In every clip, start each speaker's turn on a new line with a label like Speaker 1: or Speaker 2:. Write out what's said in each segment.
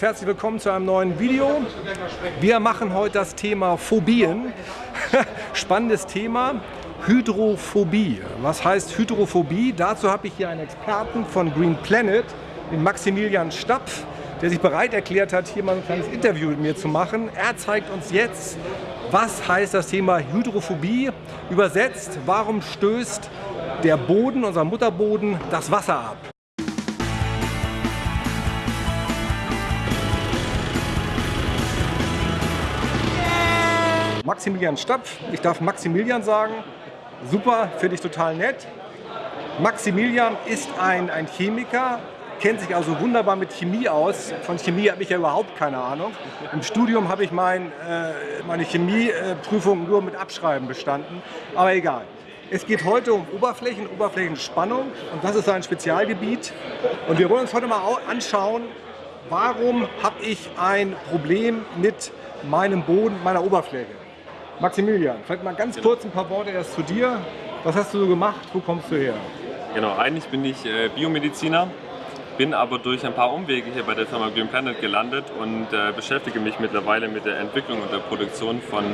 Speaker 1: Herzlich willkommen zu einem neuen Video. Wir machen heute das Thema Phobien. Spannendes Thema. Hydrophobie. Was heißt Hydrophobie? Dazu habe ich hier einen Experten von Green Planet, den Maximilian Stapf, der sich bereit erklärt hat, hier mal ein kleines Interview mit mir zu machen. Er zeigt uns jetzt, was heißt das Thema Hydrophobie? Übersetzt, warum stößt der Boden, unser Mutterboden, das Wasser ab? Maximilian Stapf. Ich darf Maximilian sagen. Super, finde ich total nett. Maximilian ist ein, ein Chemiker, kennt sich also wunderbar mit Chemie aus. Von Chemie habe ich ja überhaupt keine Ahnung. Im Studium habe ich mein, äh, meine Chemieprüfung nur mit Abschreiben bestanden. Aber egal. Es geht heute um Oberflächen, Oberflächenspannung und das ist sein Spezialgebiet. Und wir wollen uns heute mal anschauen, warum habe ich ein Problem mit meinem Boden, meiner Oberfläche. Maximilian, vielleicht mal ganz kurz ein paar Worte erst zu dir. Was hast du so gemacht? Wo kommst du her?
Speaker 2: Genau, eigentlich bin ich äh, Biomediziner, bin aber durch ein paar Umwege hier bei der Firma Green Planet gelandet und äh, beschäftige mich mittlerweile mit der Entwicklung und der Produktion von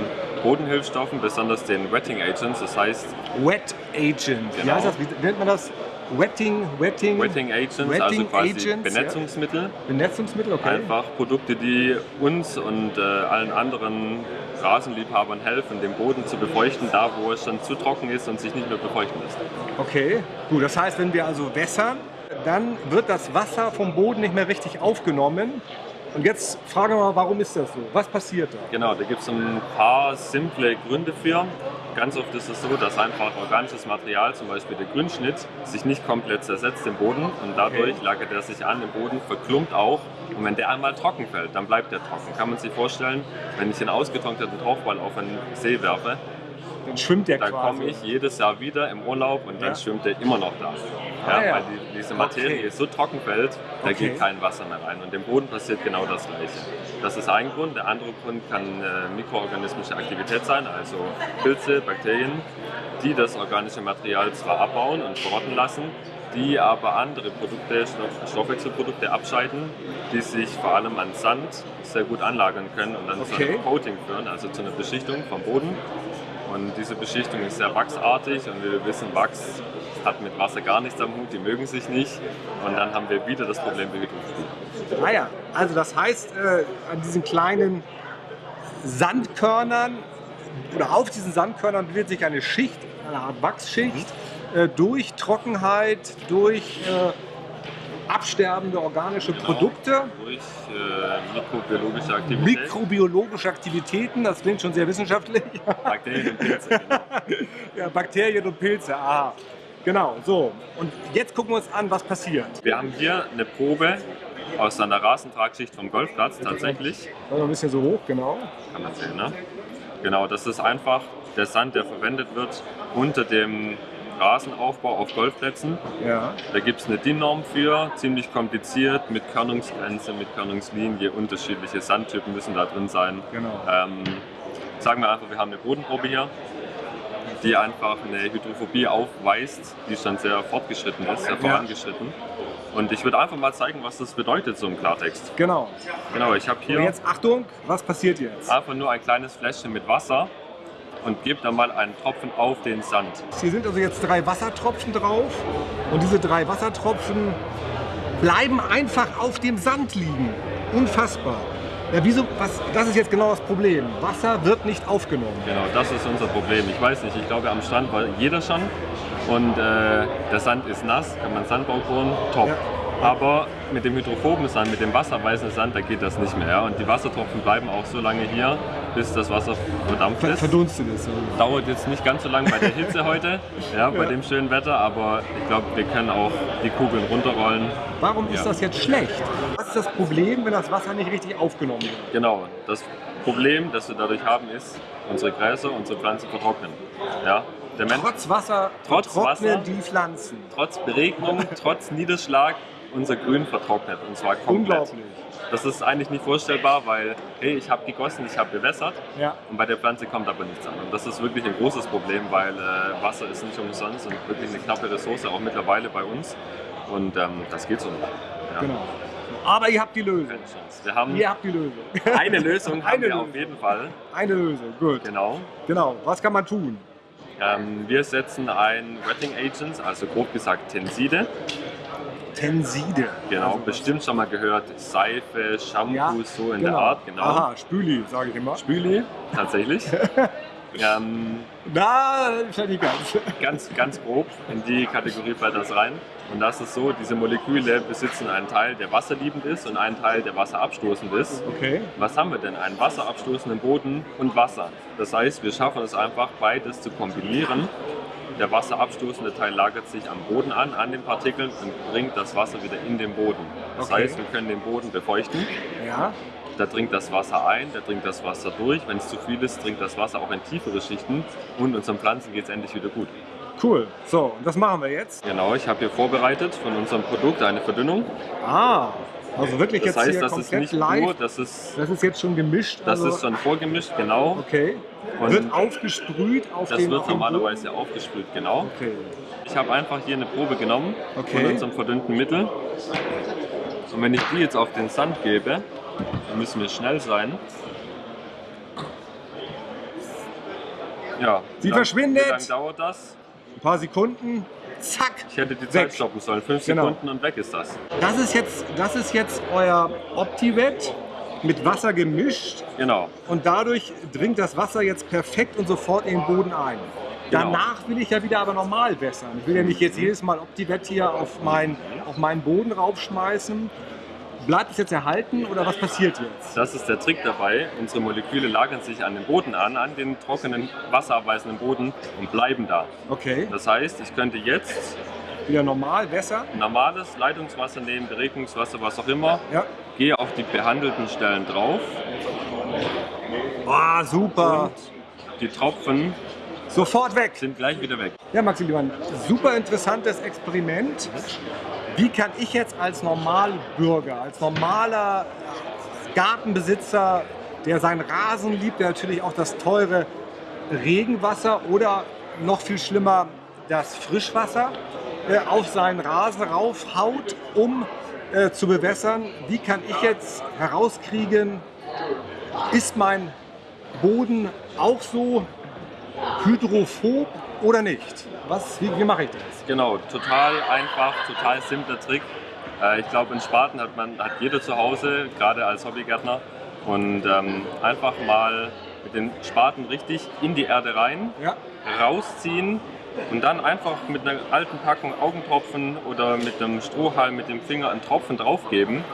Speaker 2: Bodenhilfstoffen, besonders den Wetting Agents, das heißt...
Speaker 1: Wet Agent, genau. wie heißt das? Wie nennt man das? Wetting,
Speaker 2: Wetting, Wetting Agents, also
Speaker 1: Wetting
Speaker 2: also quasi
Speaker 1: Agents,
Speaker 2: Benetzungsmittel.
Speaker 1: Ja. Benetzungsmittel, okay.
Speaker 2: Einfach Produkte, die uns und äh, allen anderen Rasenliebhabern helfen, den Boden zu befeuchten, da wo es schon zu trocken ist und sich nicht mehr befeuchten lässt.
Speaker 1: Okay, gut. Das heißt, wenn wir also wässern, dann wird das Wasser vom Boden nicht mehr richtig aufgenommen. Und jetzt fragen wir mal, warum ist das so? Was passiert da?
Speaker 2: Genau, da gibt es ein paar simple Gründe für. Ganz oft ist es so, dass einfach organisches Material, zum Beispiel der Grünschnitt, sich nicht komplett zersetzt im Boden und dadurch okay. lagert er sich an im Boden, verklumpt auch und wenn der einmal trocken fällt, dann bleibt der trocken. Kann man sich vorstellen, wenn ich einen ausgetrockneten Tauchball auf einen See werfe,
Speaker 1: dann schwimmt der
Speaker 2: Dann komme ich jedes Jahr wieder im Urlaub und dann ja. schwimmt der immer noch da. Ja, ah, ja. Weil die, diese Materie okay. so trocken fällt, da okay. geht kein Wasser mehr rein. Und im Boden passiert genau das Gleiche. Das ist ein Grund. Der andere Grund kann äh, mikroorganismische Aktivität sein, also Pilze, Bakterien, die das organische Material zwar abbauen und verrotten lassen, die aber andere Produkte, Stoffwechselprodukte abscheiden, die sich vor allem an Sand sehr gut anlagern können und dann okay. zu einem Coating führen, also zu einer Beschichtung vom Boden. Und diese Beschichtung ist sehr wachsartig und wir wissen, Wachs hat mit Wasser gar nichts am Hut, die mögen sich nicht. Und dann haben wir wieder das Problem Hydrophobie.
Speaker 1: Ah ja, also das heißt, äh, an diesen kleinen Sandkörnern oder auf diesen Sandkörnern bildet sich eine Schicht, eine Art Wachsschicht, mhm. äh, durch Trockenheit, durch äh, absterbende organische genau, Produkte.
Speaker 2: Durch äh, mikrobiologische Aktivitäten.
Speaker 1: Mikrobiologische Aktivitäten, das klingt schon sehr wissenschaftlich.
Speaker 2: Bakterien und Pilze, genau.
Speaker 1: ja, Bakterien und Pilze, aha. Genau, so. Und jetzt gucken wir uns an, was passiert.
Speaker 2: Wir haben hier eine Probe aus einer Rasentragschicht vom Golfplatz tatsächlich.
Speaker 1: Ein bisschen so hoch, genau.
Speaker 2: Kann man sehen, ne? Genau, das ist einfach der Sand, der verwendet wird unter dem Rasenaufbau auf Golfplätzen. Ja. Da gibt es eine DIN-Norm für, ziemlich kompliziert, mit Körnungsgrenze, mit Körnungslinie, unterschiedliche Sandtypen müssen da drin sein. Genau. Ähm, sagen wir einfach, wir haben eine Bodenprobe hier, die einfach eine Hydrophobie aufweist, die schon sehr fortgeschritten ist, sehr vorangeschritten. Und ich würde einfach mal zeigen, was das bedeutet, so im Klartext.
Speaker 1: Genau.
Speaker 2: Genau, ich habe hier...
Speaker 1: Und jetzt Achtung, was passiert jetzt?
Speaker 2: Einfach nur ein kleines Fläschchen mit Wasser und gebe dann mal einen Tropfen auf den Sand.
Speaker 1: Hier sind also jetzt drei Wassertropfen drauf und diese drei Wassertropfen bleiben einfach auf dem Sand liegen. Unfassbar. Ja, wieso, was, das ist jetzt genau das Problem. Wasser wird nicht aufgenommen.
Speaker 2: Genau, das ist unser Problem. Ich weiß nicht, ich glaube am Strand war jeder schon und äh, der Sand ist nass, kann man Sandbau bohren, top. Ja. Aber mit dem hydrophoben Sand, mit dem wasserweißen Sand, da geht das nicht mehr. Ja? Und die Wassertropfen bleiben auch so lange hier, bis das Wasser verdampft ist.
Speaker 1: Verdunstet ist. Ja.
Speaker 2: Dauert jetzt nicht ganz so lange bei der Hitze heute, ja, bei ja. dem schönen Wetter, aber ich glaube, wir können auch die Kugeln runterrollen.
Speaker 1: Warum ist das jetzt schlecht? Was ist das Problem, wenn das Wasser nicht richtig aufgenommen wird?
Speaker 2: Genau, das Problem, das wir dadurch haben, ist, unsere Gräser, unsere Pflanzen vertrocknen. Ja?
Speaker 1: trotz Wasser
Speaker 2: trotz Wasser,
Speaker 1: die Pflanzen.
Speaker 2: Trotz Beregnung, trotz Niederschlag unser Grün vertrocknet und zwar komplett.
Speaker 1: Unglaublich.
Speaker 2: Das ist eigentlich nicht vorstellbar, weil hey, ich habe gegossen, ich habe bewässert ja. und bei der Pflanze kommt aber nichts an. Und das ist wirklich ein großes Problem, weil äh, Wasser ist nicht umsonst und wirklich eine knappe Ressource, auch mittlerweile bei uns. Und ähm, das geht so nicht.
Speaker 1: Ja. Genau. Aber ihr habt die Lösung.
Speaker 2: Wir haben
Speaker 1: ihr habt die Lösung.
Speaker 2: Eine Lösung haben Eine wir Lösung. auf jeden Fall.
Speaker 1: Eine Lösung, gut.
Speaker 2: Genau.
Speaker 1: Genau. Was kann man tun?
Speaker 2: Ähm, wir setzen ein Wetting Agents, also grob gesagt Tenside.
Speaker 1: Tenside.
Speaker 2: Genau, also bestimmt schon mal gehört. Seife, Shampoo, ja, so in genau. der Art. Genau.
Speaker 1: Aha, Spüli, sage ich immer.
Speaker 2: Spüli, tatsächlich.
Speaker 1: ähm, Na, schon nicht ganz.
Speaker 2: Ganz, ganz grob in die Kategorie fällt das rein. Und das ist so, diese Moleküle besitzen einen Teil, der wasserliebend ist und einen Teil, der wasserabstoßend ist.
Speaker 1: Okay.
Speaker 2: Was haben wir denn? Einen wasserabstoßenden Boden und Wasser. Das heißt, wir schaffen es einfach, beides zu kombinieren. Der wasserabstoßende Teil lagert sich am Boden an, an den Partikeln und bringt das Wasser wieder in den Boden. Das okay. heißt, wir können den Boden befeuchten.
Speaker 1: Ja.
Speaker 2: Da dringt das Wasser ein, da dringt das Wasser durch. Wenn es zu viel ist, dringt das Wasser auch in tiefere Schichten und unseren Pflanzen geht es endlich wieder gut.
Speaker 1: Cool. So, und das machen wir jetzt?
Speaker 2: Genau, ich habe hier vorbereitet von unserem Produkt eine Verdünnung.
Speaker 1: Ah, also wirklich
Speaker 2: das
Speaker 1: jetzt
Speaker 2: heißt,
Speaker 1: hier
Speaker 2: das
Speaker 1: komplett
Speaker 2: ist nicht
Speaker 1: live.
Speaker 2: Pur, das ist,
Speaker 1: das ist jetzt schon gemischt.
Speaker 2: Das also ist schon vorgemischt, genau.
Speaker 1: Okay. Und wird aufgesprüht auf
Speaker 2: Das
Speaker 1: den,
Speaker 2: wird normalerweise aufgesprüht, genau.
Speaker 1: Okay.
Speaker 2: Ich habe einfach hier eine Probe genommen
Speaker 1: okay.
Speaker 2: von unserem verdünnten Mittel. Und wenn ich die jetzt auf den Sand gebe, dann müssen wir schnell sein. Ja.
Speaker 1: Sie lang, verschwindet.
Speaker 2: Wie lange dauert das?
Speaker 1: Ein paar Sekunden. Zack.
Speaker 2: Ich hätte die Zeit weg. stoppen sollen. Fünf genau. Sekunden und weg ist das.
Speaker 1: Das ist jetzt, das ist jetzt euer OptiVet mit Wasser gemischt.
Speaker 2: Genau.
Speaker 1: Und dadurch dringt das Wasser jetzt perfekt und sofort in den Boden ein. Genau. Danach will ich ja wieder aber normal wässern. Ich will ja nicht jetzt jedes Mal OptiVet hier auf, mein, auf meinen Boden raufschmeißen Bleibt es jetzt erhalten oder was passiert jetzt?
Speaker 2: Das ist der Trick dabei. Unsere Moleküle lagern sich an den Boden an, an den trockenen, wasserabweisenden Boden und bleiben da.
Speaker 1: Okay.
Speaker 2: Das heißt, ich könnte jetzt
Speaker 1: wieder normal Wässer?
Speaker 2: Normales Leitungswasser nehmen, Beregnungswasser, was auch immer.
Speaker 1: Ja.
Speaker 2: Gehe auf die behandelten Stellen drauf.
Speaker 1: Ah, super. Und
Speaker 2: die Tropfen
Speaker 1: sofort weg.
Speaker 2: Sind gleich wieder weg.
Speaker 1: Ja, Maximilian, super interessantes Experiment. Wie kann ich jetzt als Normalbürger, als normaler Gartenbesitzer, der seinen Rasen liebt, der natürlich auch das teure Regenwasser oder noch viel schlimmer das Frischwasser äh, auf seinen Rasen raufhaut, um äh, zu bewässern. Wie kann ich jetzt herauskriegen, ist mein Boden auch so hydrophob oder nicht? Was, wie, wie mache ich das?
Speaker 2: Genau, total einfach, total simpler Trick. Äh, ich glaube, in Spaten hat, man, hat jeder zu Hause, gerade als Hobbygärtner. Und ähm, einfach mal mit den Spaten richtig in die Erde rein,
Speaker 1: ja.
Speaker 2: rausziehen und dann einfach mit einer alten Packung Augentropfen oder mit einem Strohhalm mit dem Finger einen Tropfen draufgeben.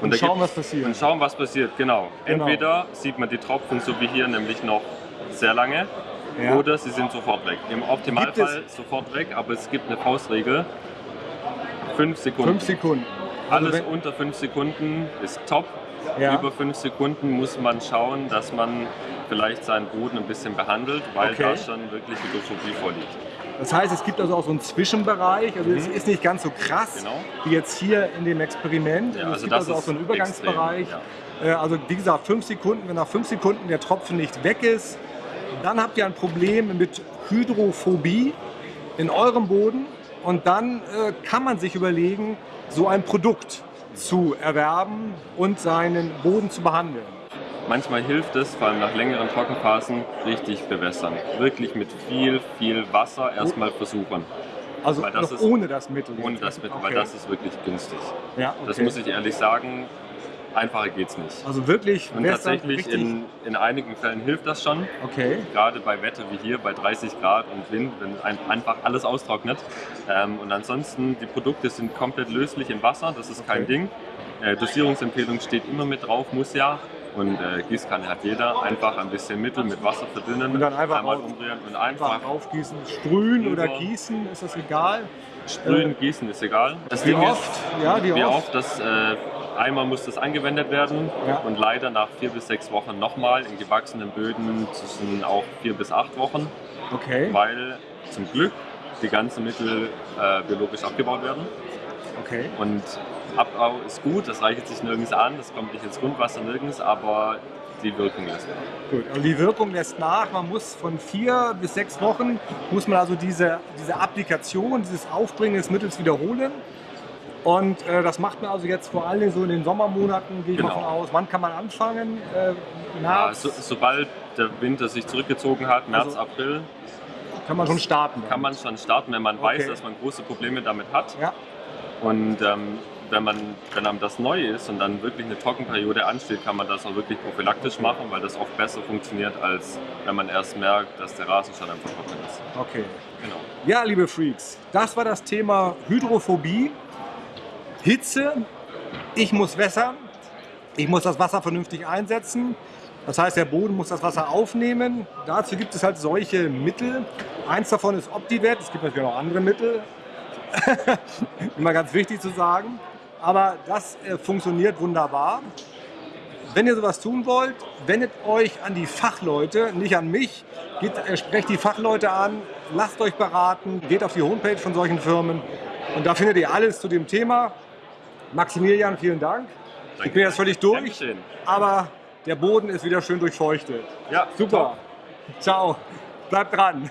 Speaker 1: Und, und schauen, was passiert.
Speaker 2: Und schauen, was passiert, genau. genau. Entweder sieht man die Tropfen so wie hier nämlich noch sehr lange ja. oder sie sind sofort weg. Im Optimalfall sofort weg, aber es gibt eine Faustregel. Fünf Sekunden.
Speaker 1: Fünf Sekunden.
Speaker 2: Also Alles unter fünf Sekunden ist top. Ja. Über fünf Sekunden muss man schauen, dass man vielleicht seinen Boden ein bisschen behandelt, weil okay. da schon wirklich Hydrophobie vorliegt.
Speaker 1: Das heißt, es gibt also auch so einen Zwischenbereich, also mhm. es ist nicht ganz so krass
Speaker 2: genau.
Speaker 1: wie jetzt hier in dem Experiment.
Speaker 2: Ja,
Speaker 1: also
Speaker 2: es
Speaker 1: gibt also auch so einen Übergangsbereich. Extrem, ja. Äh, also wie gesagt, fünf Sekunden, wenn nach fünf Sekunden der Tropfen nicht weg ist, dann habt ihr ein Problem mit Hydrophobie in eurem Boden und dann äh, kann man sich überlegen, so ein Produkt zu erwerben und seinen Boden zu behandeln.
Speaker 2: Manchmal hilft es, vor allem nach längeren Trockenphasen, richtig bewässern. Wirklich mit viel, viel Wasser erstmal versuchen.
Speaker 1: Also das ist, ohne das Mittel?
Speaker 2: Ohne das Mittel, okay. weil das ist wirklich günstig.
Speaker 1: Ja, okay.
Speaker 2: Das muss ich ehrlich sagen. Einfacher geht es nicht.
Speaker 1: Also wirklich
Speaker 2: Und tatsächlich in, in einigen Fällen hilft das schon.
Speaker 1: Okay.
Speaker 2: Gerade bei Wetter wie hier, bei 30 Grad und Wind, wenn ein, einfach alles austrocknet. Ähm, und ansonsten, die Produkte sind komplett löslich im Wasser, das ist kein okay. Ding. Äh, Dosierungsempfehlung steht immer mit drauf, muss ja. Und äh, Gießkanne hat jeder. Einfach ein bisschen Mittel mit Wasser verdünnen,
Speaker 1: und dann einfach
Speaker 2: einmal
Speaker 1: auf,
Speaker 2: umrühren und einfach,
Speaker 1: einfach aufgießen. Sprühen oder gießen, ist das egal?
Speaker 2: Sprühen, äh, gießen ist egal.
Speaker 1: Das wie Ding oft?
Speaker 2: Ist,
Speaker 1: ja,
Speaker 2: wie, wie oft? oft das äh, Einmal muss das angewendet werden
Speaker 1: ja.
Speaker 2: und leider nach vier bis sechs Wochen nochmal in gewachsenen Böden zwischen auch vier bis acht Wochen.
Speaker 1: Okay.
Speaker 2: Weil zum Glück die ganzen Mittel äh, biologisch abgebaut werden.
Speaker 1: Okay.
Speaker 2: Und Abbau ist gut, das reicht sich nirgends an, das kommt nicht ins Grundwasser nirgends, aber die Wirkung lässt nach.
Speaker 1: Gut, also die Wirkung lässt nach. Man muss von vier bis sechs Wochen muss man also diese, diese Applikation, dieses Aufbringen des Mittels wiederholen. Und äh, das macht man also jetzt vor allem so in den Sommermonaten, gehe ich
Speaker 2: Genau.
Speaker 1: mal von aus. Wann kann man anfangen? Äh,
Speaker 2: Ja,
Speaker 1: März
Speaker 2: so, sobald der Winter sich zurückgezogen hat, März,
Speaker 1: Also-
Speaker 2: April,
Speaker 1: kann man schon starten.
Speaker 2: kann man schon starten, wenn man
Speaker 1: Okay.
Speaker 2: weiß, dass man große Probleme damit hat.
Speaker 1: Ja,
Speaker 2: Und ähm, wenn, man, wenn einem das neu ist und dann wirklich eine Trockenperiode ansteht, kann man das auch wirklich prophylaktisch machen, weil das oft besser funktioniert, als wenn man erst merkt, dass der Rasen schon einfach trocken ist.
Speaker 1: okay.
Speaker 2: Genau.
Speaker 1: Ja, liebe Freaks, das war das Thema Hydrophobie. Hitze, ich muss wässern, ich muss das Wasser vernünftig einsetzen. Das heißt, der Boden muss das Wasser aufnehmen. Dazu gibt es halt solche Mittel. Eins davon ist OptiVet, es gibt natürlich auch andere Mittel. Immer ganz wichtig zu sagen. Aber das äh, funktioniert wunderbar. Wenn ihr sowas tun wollt, wendet euch an die Fachleute, nicht an mich. Geht, äh, sprecht die Fachleute an, lasst euch beraten, geht auf die Homepage von solchen Firmen und da findet ihr alles zu dem Thema. Maximilian, vielen Dank. Ich bin jetzt völlig durch,
Speaker 2: Dankeschön.
Speaker 1: aber der Boden ist wieder schön durchfeuchtet.
Speaker 2: Ja,
Speaker 1: Super. Ciao. Bleibt dran.